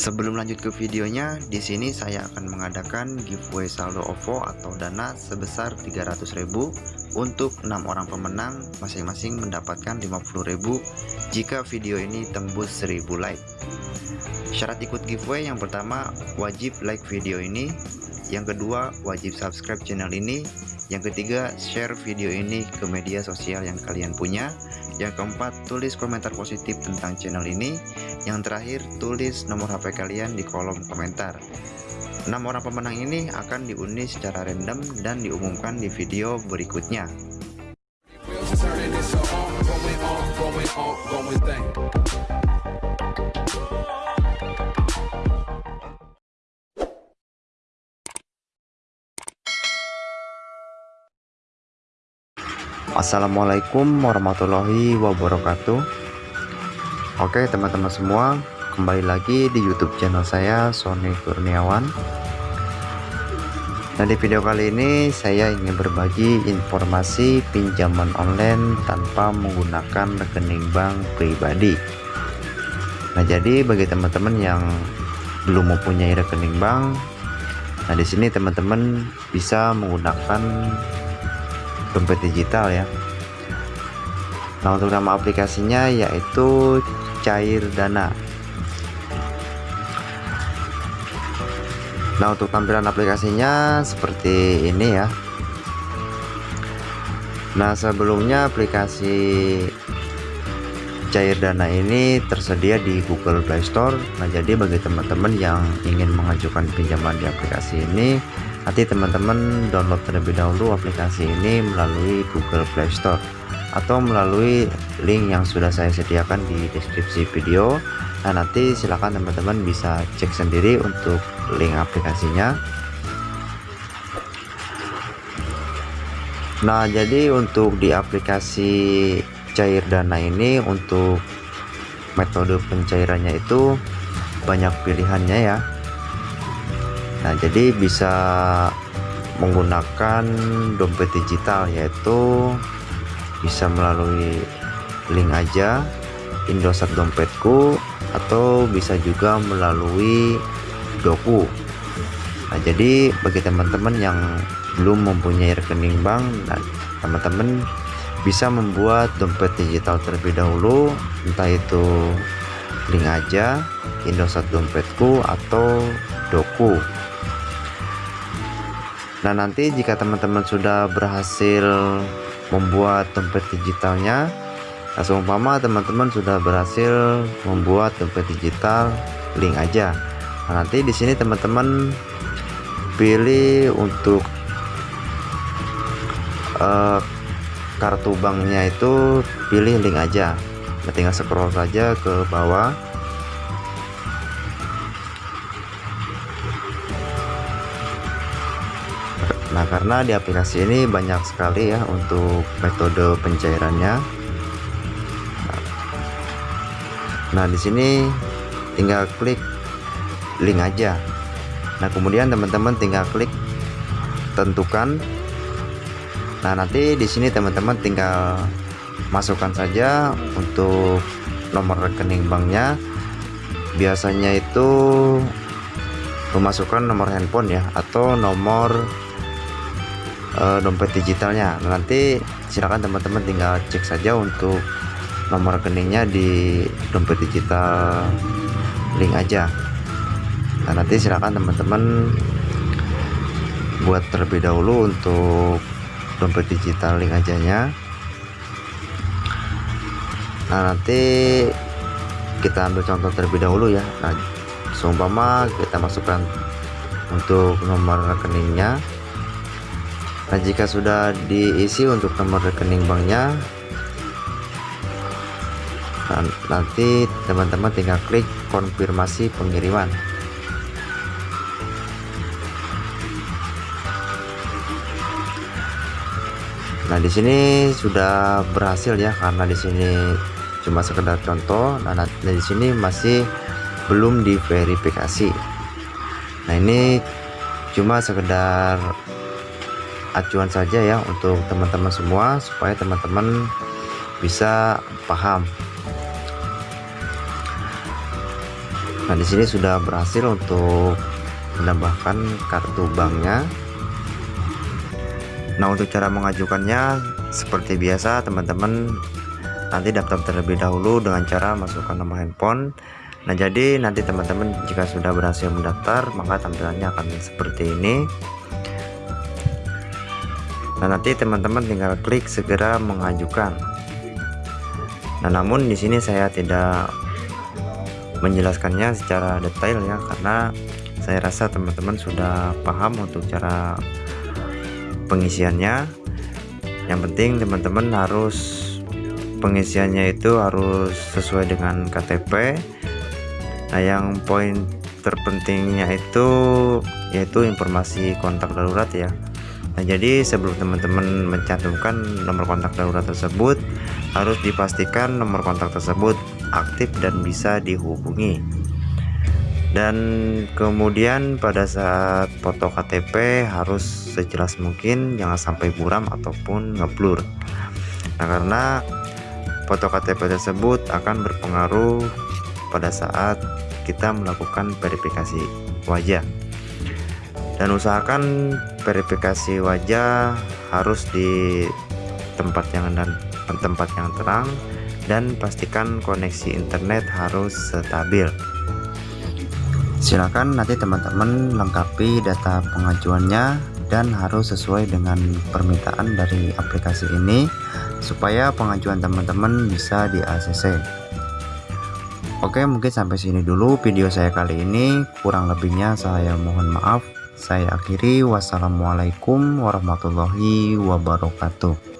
Sebelum lanjut ke videonya, di sini saya akan mengadakan giveaway saldo OVO atau dana sebesar 300.000 untuk 6 orang pemenang masing-masing mendapatkan 50.000 jika video ini tembus 1000 like. Syarat ikut giveaway yang pertama wajib like video ini, yang kedua wajib subscribe channel ini, yang ketiga share video ini ke media sosial yang kalian punya, yang keempat tulis komentar positif tentang channel ini, yang terakhir, tulis nomor HP kalian di kolom komentar. 6 orang pemenang ini akan diundi secara random dan diumumkan di video berikutnya. Assalamualaikum warahmatullahi wabarakatuh. Oke teman-teman semua kembali lagi di YouTube channel saya Sony Kurniawan. Nah di video kali ini saya ingin berbagi informasi pinjaman online tanpa menggunakan rekening bank pribadi. Nah jadi bagi teman-teman yang belum mempunyai rekening bank Nah di sini teman-teman bisa menggunakan dompet digital ya. Nah untuk nama aplikasinya yaitu cair dana. Nah untuk tampilan aplikasinya seperti ini ya. Nah sebelumnya aplikasi cair dana ini tersedia di Google Play Store. Nah jadi bagi teman-teman yang ingin mengajukan pinjaman di aplikasi ini nanti teman-teman download terlebih dahulu aplikasi ini melalui Google Play Store atau melalui link yang sudah saya sediakan di deskripsi video. Nah nanti silakan teman-teman bisa cek sendiri untuk link aplikasinya. Nah jadi untuk di aplikasi cair dana ini untuk metode pencairannya itu banyak pilihannya ya nah jadi bisa menggunakan dompet digital yaitu bisa melalui link aja Indosat dompetku atau bisa juga melalui doku. Nah jadi bagi teman-teman yang belum mempunyai rekening bank nah teman-teman bisa membuat dompet digital terlebih dahulu entah itu link aja Indosat dompetku atau doku nah nanti jika teman-teman sudah berhasil membuat dompet digitalnya nah seumpama teman-teman sudah berhasil membuat dompet digital link aja. Nah, nanti di sini teman-teman pilih untuk uh, kartu banknya itu pilih link aja. Nah, tinggal scroll saja ke bawah Nah karena di aplikasi ini banyak sekali ya untuk metode pencairannya. Nah di sini tinggal klik link aja. Nah kemudian teman-teman tinggal klik tentukan. Nah nanti di sini teman-teman tinggal masukkan saja untuk nomor rekening banknya. Biasanya itu memasukkan nomor handphone ya atau nomor uh, dompet digitalnya. Nanti silakan teman-teman tinggal cek saja untuk nomor rekeningnya di dompet digital link aja. Nah nanti silakan teman-teman buat terlebih dahulu untuk dompet digital link ajanya. Nah nanti kita ambil contoh terlebih dahulu ya. Nah seumpama kita masukkan untuk nomor rekeningnya Nah jika sudah diisi untuk nomor rekening banknya nanti teman-teman tinggal klik konfirmasi pengiriman. Nah di sini sudah berhasil ya karena di sini cuma sekedar contoh. Nah, nah di sini masih belum diverifikasi. Nah ini cuma sekedar acuan saja ya untuk teman-teman semua supaya teman-teman bisa paham Nah, di sini sudah berhasil untuk menambahkan kartu banknya. Nah, untuk cara mengajukannya seperti biasa, teman-teman nanti daftar terlebih dahulu dengan cara masukkan nomor handphone. Nah, jadi nanti teman-teman jika sudah berhasil mendaftar, maka tampilannya akan seperti ini. Nah, nanti teman-teman tinggal klik segera mengajukan. Nah, namun di sini saya tidak menjelaskannya secara detail ya karena saya rasa teman-teman sudah paham untuk cara pengisiannya. Yang penting teman-teman harus pengisiannya itu harus sesuai dengan KTP nah yang poin terpentingnya itu yaitu informasi kontak darurat ya Nah jadi sebelum teman-teman mencantumkan nomor kontak darurat tersebut harus dipastikan nomor kontak tersebut aktif dan bisa dihubungi. Dan kemudian pada saat foto KTP harus sejelas mungkin jangan sampai buram ataupun ngeblur. Nah karena foto KTP tersebut akan berpengaruh pada saat kita melakukan verifikasi wajah dan usahakan verifikasi wajah harus di tempat yang dan tempat yang terang dan pastikan koneksi internet harus stabil. Silakan nanti teman-teman lengkapi data pengajuannya dan harus sesuai dengan permintaan dari aplikasi ini supaya pengajuan teman-teman bisa di ACC Oke mungkin sampai sini dulu video saya kali ini. Kurang lebihnya saya mohon maaf saya akhiri. Wassalamualaikum warahmatullahi wabarakatuh